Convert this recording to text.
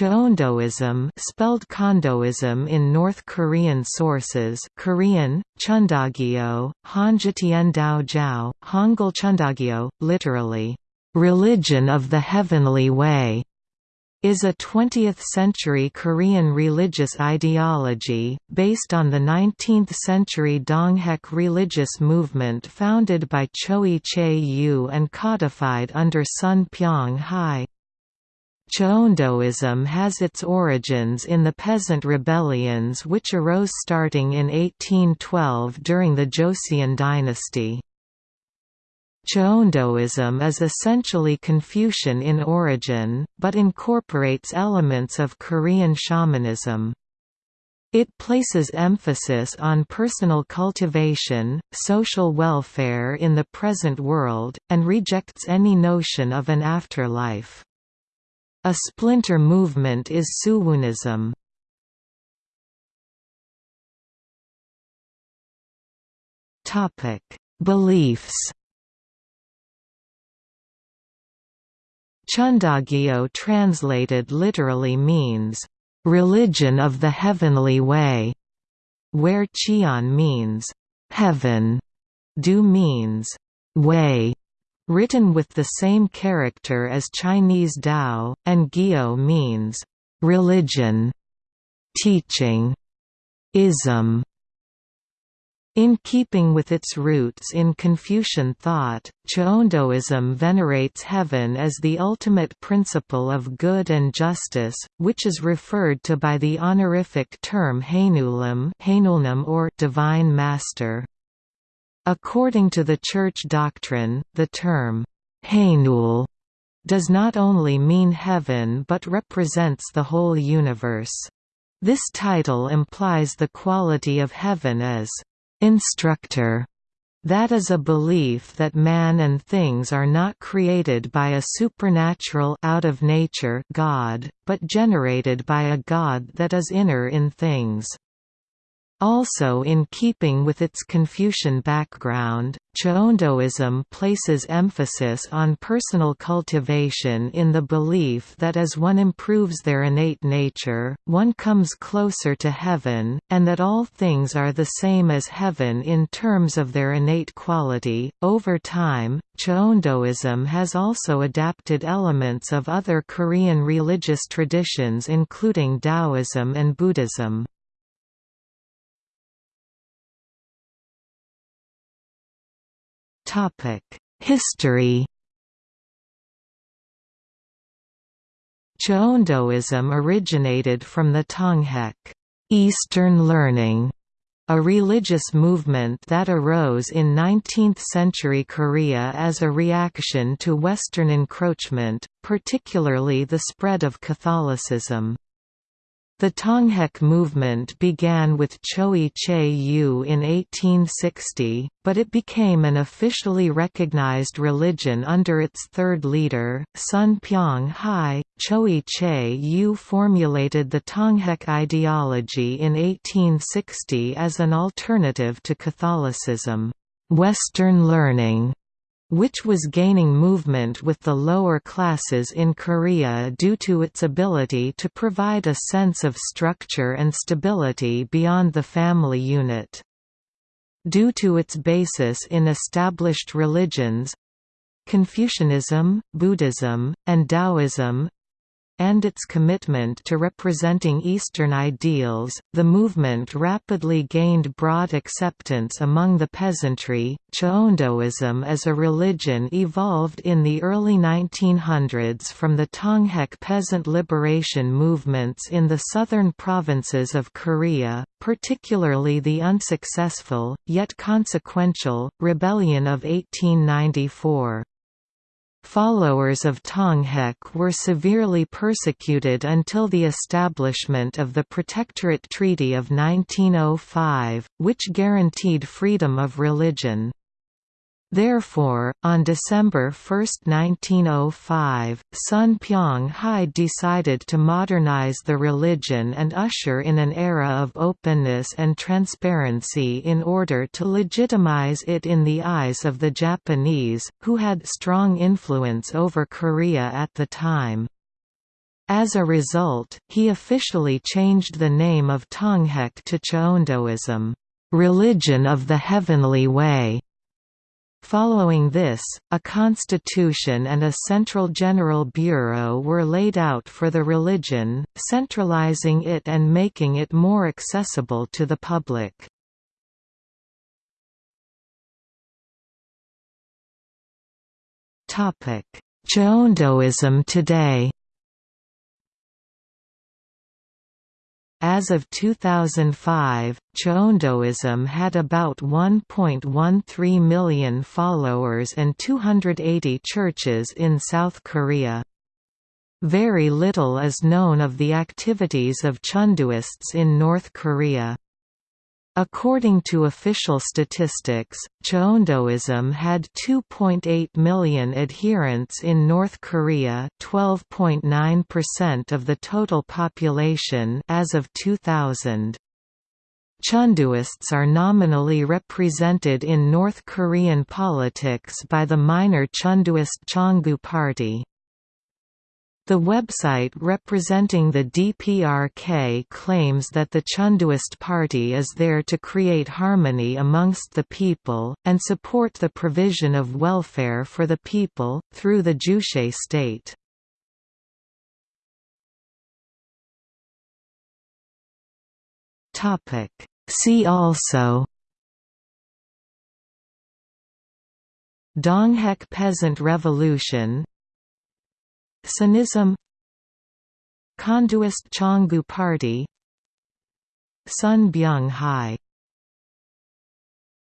Cheondoism spelled Chondoism in North Korean sources Korean, Cheondogyo, Jiao, Hangul Cheondogyo, literally, "...religion of the heavenly way", is a 20th-century Korean religious ideology, based on the 19th-century Donghak religious movement founded by Choe Je-u and codified under Son Byong-hi. Cheondoism has its origins in the peasant rebellions which arose starting in 1812 during the Joseon dynasty. Cheondoism is essentially Confucian in origin, but incorporates elements of Korean shamanism. It places emphasis on personal cultivation, social welfare in the present world, and rejects any notion of an afterlife. A splinter movement is Suunism. Topic: Beliefs. Cheondogyo translated literally means religion of the heavenly way, where Cheon means heaven, Du means way, written with the same character as Chinese Dao, and Gyo means religion, teaching, ism. In keeping with its roots in Confucian thought, Cheondoism venerates heaven as the ultimate principle of good and justice, which is referred to by the honorific term Haenulim or Divine Master. According to the Church doctrine, the term, Haenul, does not only mean heaven but represents the whole universe. This title implies the quality of heaven as instructor. That is a belief that man and things are not created by a supernatural out of nature God, but generated by a God that is inner in things. Also in keeping with its Confucian background, Cheondoism places emphasis on personal cultivation in the belief that as one improves their innate nature, one comes closer to heaven, and that all things are the same as heaven in terms of their innate quality. Over time, Cheondoism has also adapted elements of other Korean religious traditions including Taoism and Buddhism. History Cheondoism originated from the Tonghak Eastern learning, a religious movement that arose in 19th-century Korea as a reaction to Western encroachment, particularly the spread of Catholicism. The Tonghak movement began with Choe Je-u in 1860, but it became an officially recognized religion under its third leader, Son Byong Hi. Choe Je-u formulated the Tonghak ideology in 1860 as an alternative to Catholicism, Western learning, which was gaining movement with the lower classes in Korea due to its ability to provide a sense of structure and stability beyond the family unit. Due to its basis in established religions, Confucianism, Buddhism, and Taoism and its commitment to representing Eastern ideals, the movement rapidly gained broad acceptance among the peasantry. Cheondoism as a religion evolved in the early 1900s from the Tonghak peasant liberation movements in the southern provinces of Korea, particularly the unsuccessful, yet consequential, rebellion of 1894. Followers of Tonghak were severely persecuted until the establishment of the Protectorate Treaty of 1905, which guaranteed freedom of religion. Therefore, on December 1, 1905, Son Byong-hi decided to modernize the religion and usher in an era of openness and transparency in order to legitimize it in the eyes of the Japanese, who had strong influence over Korea at the time. As a result, he officially changed the name of Tonghak to Cheondoism, religion of the heavenly way. Following this, a constitution and a central general bureau were laid out for the religion, centralizing it and making it more accessible to the public. Cheondoism today As of 2005, Cheondoism had about 1.13 million followers and 280 churches in South Korea. Very little is known of the activities of Chondoists in North Korea. According to official statistics, Cheondoism had 2.8 million adherents in North Korea 12.9% of the total population as of 2000. Chondoists are nominally represented in North Korean politics by the minor Chondoist Chongu Party. The website representing the DPRK claims that the Chondoist Party is there to create harmony amongst the people, and support the provision of welfare for the people, through the Juche state. See also Donghak Peasant Revolution Suunism Chondoist Chongu Party Son Byong Hi